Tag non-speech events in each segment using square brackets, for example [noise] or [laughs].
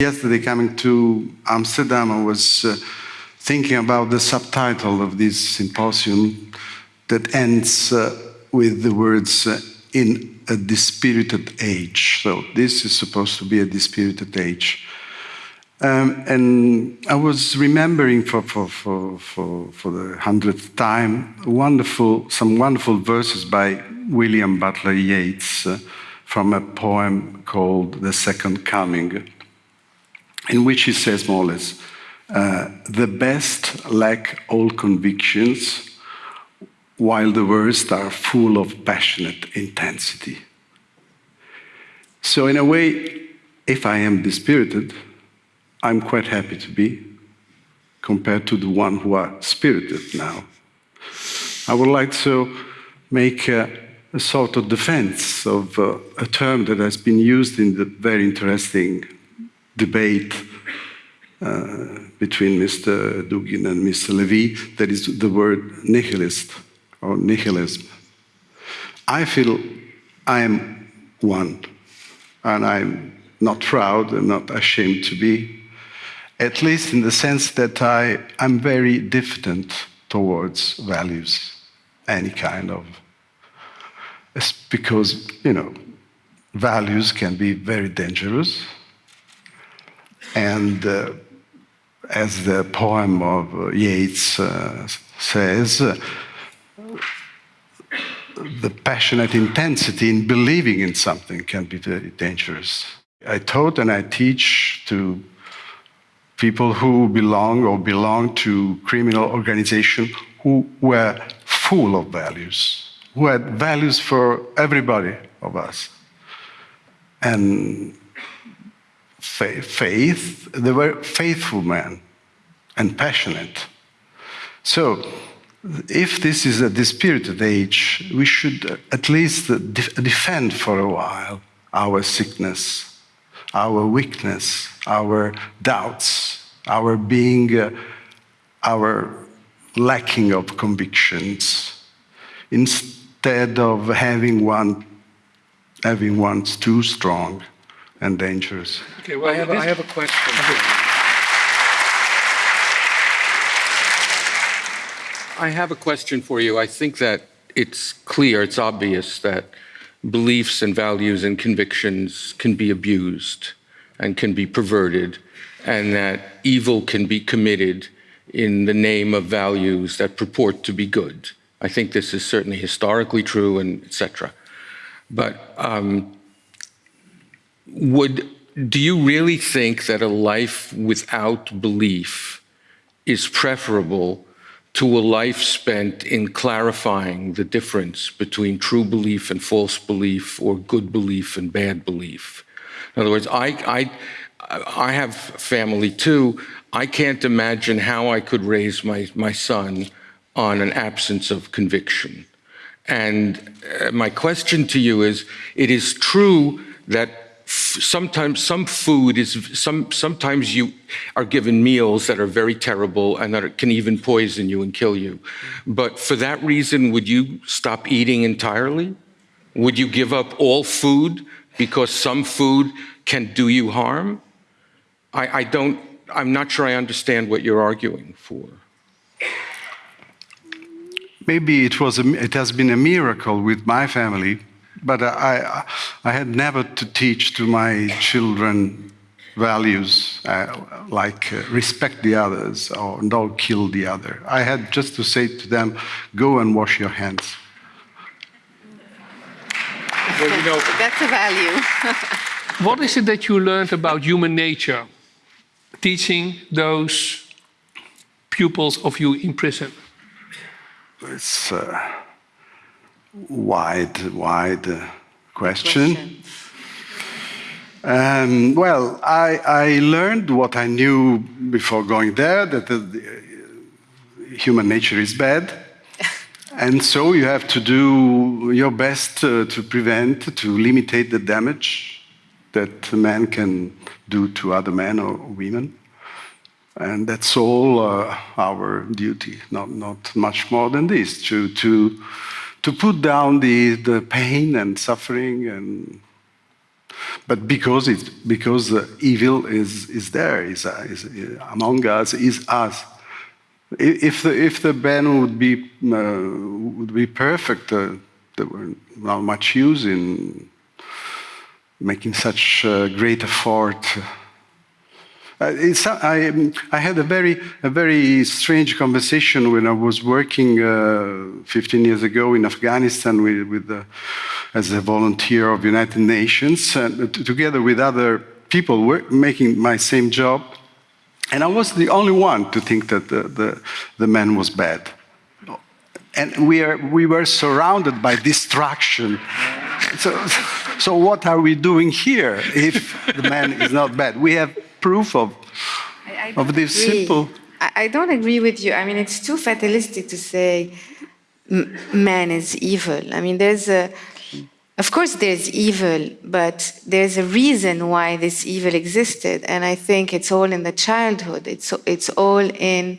Yesterday, coming to Amsterdam, I was uh, thinking about the subtitle of this symposium that ends uh, with the words uh, in a dispirited age. So, this is supposed to be a dispirited age. Um, and I was remembering for, for, for, for, for the hundredth time wonderful, some wonderful verses by William Butler Yeats uh, from a poem called The Second Coming in which he says more or less, uh, the best lack all convictions, while the worst are full of passionate intensity. So, in a way, if I am dispirited, I'm quite happy to be, compared to the one who are spirited now. I would like to make a, a sort of defense of uh, a term that has been used in the very interesting debate uh, between Mr. Dugin and Mr. Levy, that is the word nihilist or nihilism. I feel I am one, and I'm not proud and not ashamed to be, at least in the sense that I, I'm very diffident towards values, any kind of. It's because, you know, values can be very dangerous and uh, as the poem of Yeats uh, says, uh, the passionate intensity in believing in something can be very dangerous. I taught and I teach to people who belong or belong to criminal organizations who were full of values, who had values for everybody of us. And faith, they were faithful men and passionate. So, if this is a dispirited age, we should at least defend for a while our sickness, our weakness, our doubts, our being, uh, our lacking of convictions, instead of having one, having one too strong and dangerous. Okay, well, I have, a, I have a question. I have a question for you. I think that it's clear, it's obvious that beliefs and values and convictions can be abused and can be perverted, and that evil can be committed in the name of values that purport to be good. I think this is certainly historically true, and etc. But um, would do you really think that a life without belief is preferable to a life spent in clarifying the difference between true belief and false belief or good belief and bad belief? In other words, I, I, I have family too. I can't imagine how I could raise my, my son on an absence of conviction. And uh, my question to you is, it is true that sometimes some food is some sometimes you are given meals that are very terrible and that can even poison you and kill you. But for that reason would you stop eating entirely? Would you give up all food because some food can do you harm? I, I don't i'm not sure i understand what you're arguing for. Maybe it was a, it has been a miracle with my family but I, I had never to teach to my children values uh, like uh, respect the others or don't kill the other. I had just to say to them, go and wash your hands. Well, you know, That's a value. [laughs] what is it that you learned about human nature teaching those pupils of you in prison? It's. Uh, wide, wide question. Um, well, I, I, learned what I knew before going there that the, the human nature is bad. [laughs] and so you have to do your best uh, to prevent, to limit the damage that man can do to other men or women. And that's all uh, our duty, not, not much more than this, to, to to put down the, the pain and suffering and but because it because evil is is there, is, is among us, is us. If the if the ban would be uh, would be perfect, uh, there were not much use in making such uh, great effort. Uh, it's, I, um, I had a very, a very strange conversation when I was working uh, 15 years ago in Afghanistan with, with the, as a volunteer of United Nations, and together with other people work, making my same job. And I was the only one to think that the, the, the man was bad. And we, are, we were surrounded by distraction. So, so what are we doing here if the man is not bad? We have proof of, I- I of this agree. simple. I, I don't agree with you. I mean, it's too fatalistic to say m- man is evil. I mean, there's a, of course, there's evil, but there's a reason why this evil existed, and I think it's all in the childhood. It's it's all in.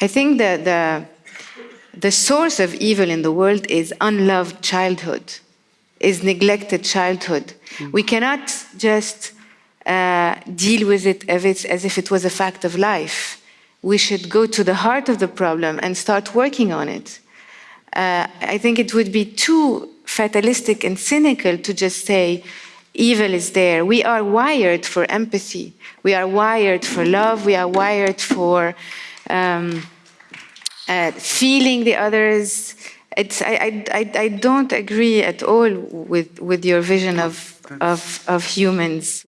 I think that the the source of evil in the world is unloved childhood, is neglected childhood. Hmm. We cannot just uh, deal with it as, if it was a fact of life. We should go to the heart of the problem and start working on it. Uh, I think it would be too fatalistic and cynical to just say evil is there. We are wired for empathy. We are wired for love. We are wired for um, uh, feeling the others. It's, I, I, I, I don't agree at all with, with your vision of, of, of humans.